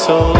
so